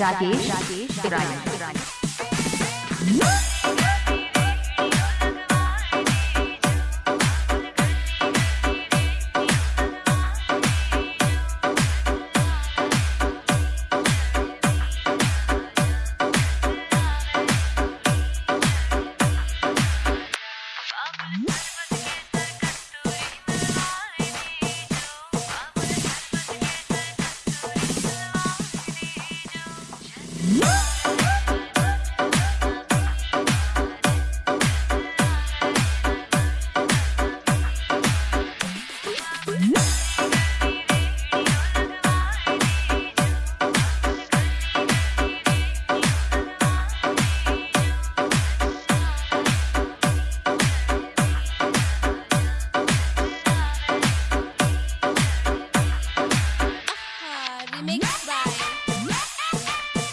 Rakesh Rakesh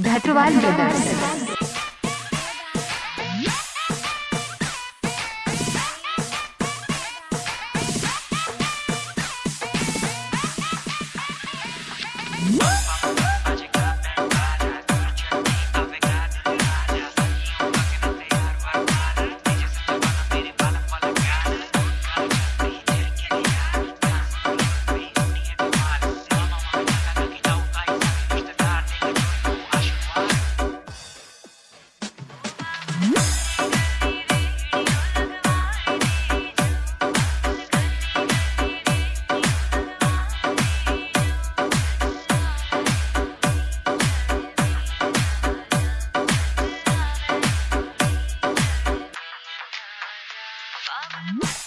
धटवाल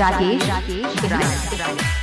Rakesh Rakesh